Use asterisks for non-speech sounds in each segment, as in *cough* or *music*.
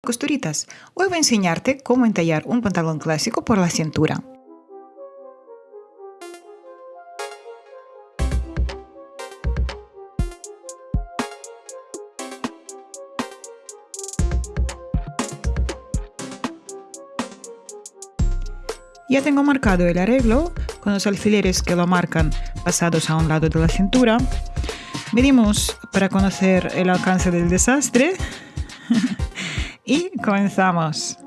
Costuritas, hoy voy a enseñarte cómo entallar un pantalón clásico por la cintura. Ya tengo marcado el arreglo con los alfileres que lo marcan pasados a un lado de la cintura. Medimos para conocer el alcance del desastre y comenzamos.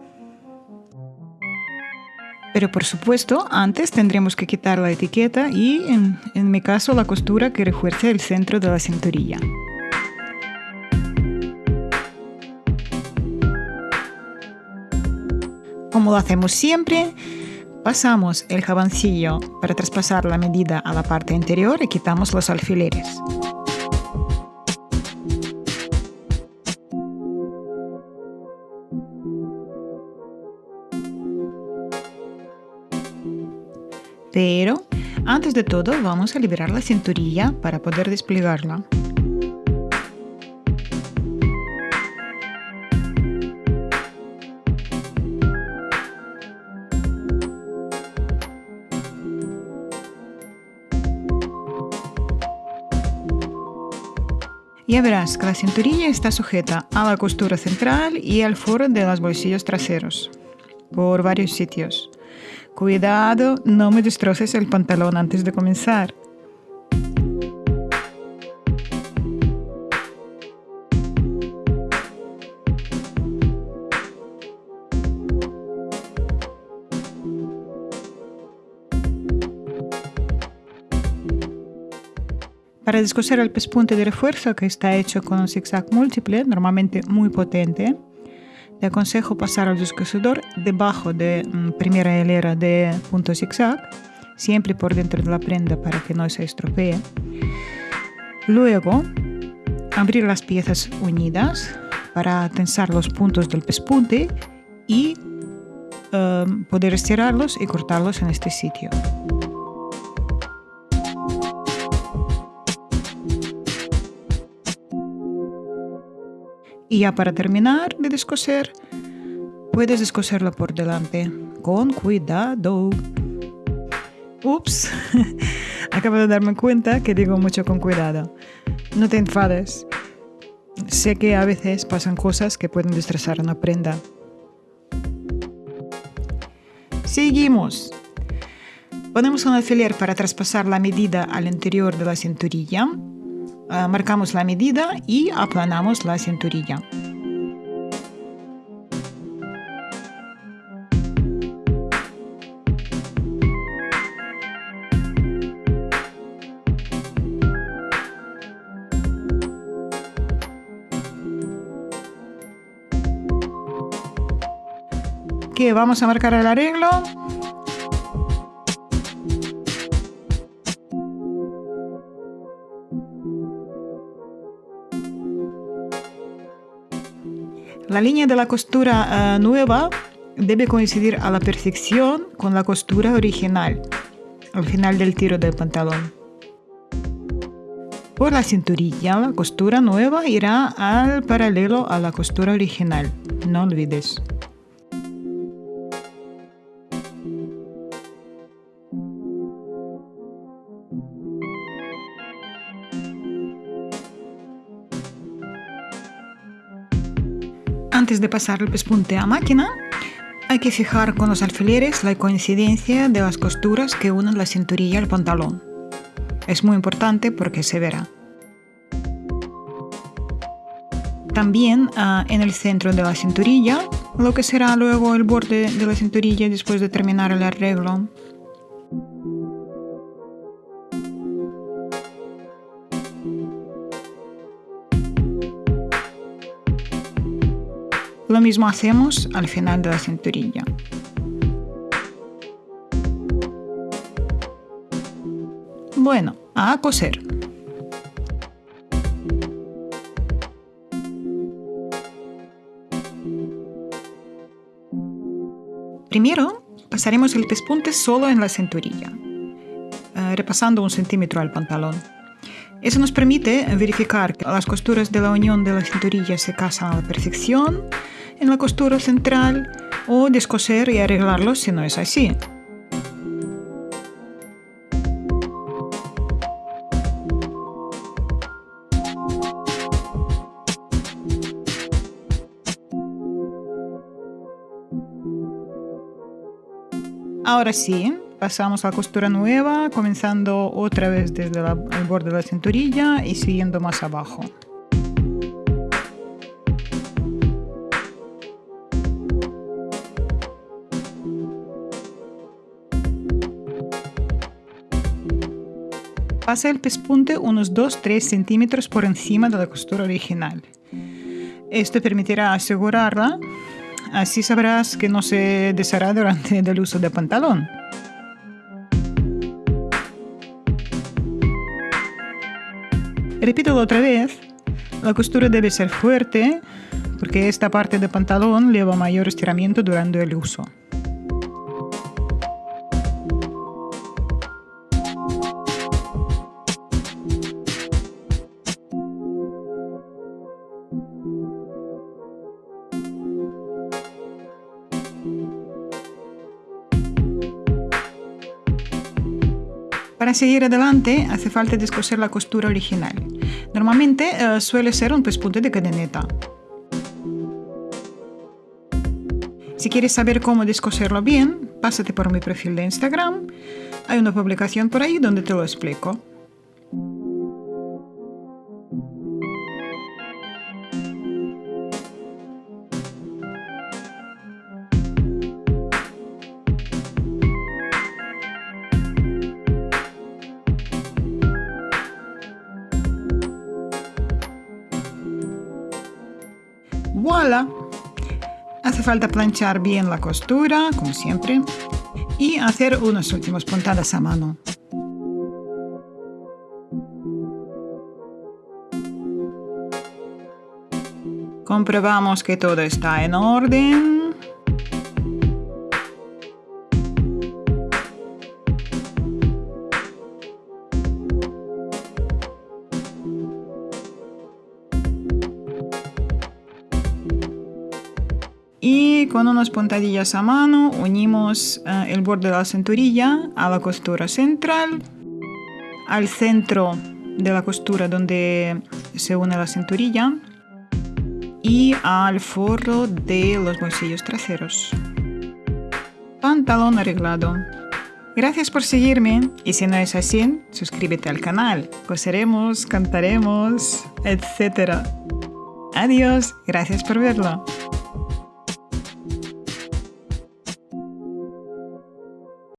Pero por supuesto, antes tendremos que quitar la etiqueta y, en, en mi caso, la costura que refuerce el centro de la cinturilla. Como lo hacemos siempre, Pasamos el jaboncillo para traspasar la medida a la parte interior y quitamos los alfileres. Pero, antes de todo, vamos a liberar la cinturilla para poder desplegarla. Ya verás que la cinturilla está sujeta a la costura central y al foro de los bolsillos traseros, por varios sitios. Cuidado, no me destroces el pantalón antes de comenzar. Para descoser el pespunte de refuerzo que está hecho con un zigzag múltiple, normalmente muy potente, te aconsejo pasar el descosedor debajo de mm, primera hilera de punto zigzag, siempre por dentro de la prenda para que no se estropee. Luego, abrir las piezas unidas para tensar los puntos del pespunte y eh, poder estirarlos y cortarlos en este sitio. Y ya para terminar de descoser, puedes descoserlo por delante, con cuidado. Ups, *laughs* acabo de darme cuenta que digo mucho con cuidado. No te enfades. Sé que a veces pasan cosas que pueden destrozar una prenda. Seguimos. Ponemos un alfiler para traspasar la medida al interior de la cinturilla marcamos la medida y aplanamos la cinturilla. ¿Qué? ¿Vamos a marcar el arreglo? La línea de la costura eh, nueva debe coincidir a la perfección con la costura original, al final del tiro del pantalón. Por la cinturilla, la costura nueva irá al paralelo a la costura original, no olvides. Antes de pasar el pespunte a máquina, hay que fijar con los alfileres la coincidencia de las costuras que unen la cinturilla al pantalón. Es muy importante porque se verá. También ah, en el centro de la cinturilla, lo que será luego el borde de la cinturilla después de terminar el arreglo. Lo mismo hacemos al final de la cinturilla. Bueno, a coser. Primero, pasaremos el pespunte solo en la cinturilla, eh, repasando un centímetro al pantalón. Eso nos permite verificar que las costuras de la unión de la cinturilla se casan a la perfección en la costura central o descoser y arreglarlo si no es así. Ahora sí, pasamos a la costura nueva, comenzando otra vez desde el borde de la cinturilla y siguiendo más abajo. Pasa el pespunte unos 2-3 centímetros por encima de la costura original. Esto permitirá asegurarla Así sabrás que no se deshará durante el uso del pantalón. Repito otra vez, la costura debe ser fuerte porque esta parte del pantalón lleva mayor estiramiento durante el uso. Para seguir adelante hace falta descoser la costura original. Normalmente eh, suele ser un pespunte de cadeneta. Si quieres saber cómo descoserlo bien, pásate por mi perfil de Instagram. Hay una publicación por ahí donde te lo explico. Hace falta planchar bien la costura, como siempre, y hacer unas últimas puntadas a mano. Comprobamos que todo está en orden. Con unas puntadillas a mano unimos eh, el borde de la cinturilla a la costura central, al centro de la costura donde se une la cinturilla y al forro de los bolsillos traseros. Pantalón arreglado. Gracias por seguirme y si no es así, suscríbete al canal. Coseremos, cantaremos, etc. Adiós, gracias por verlo.